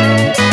Música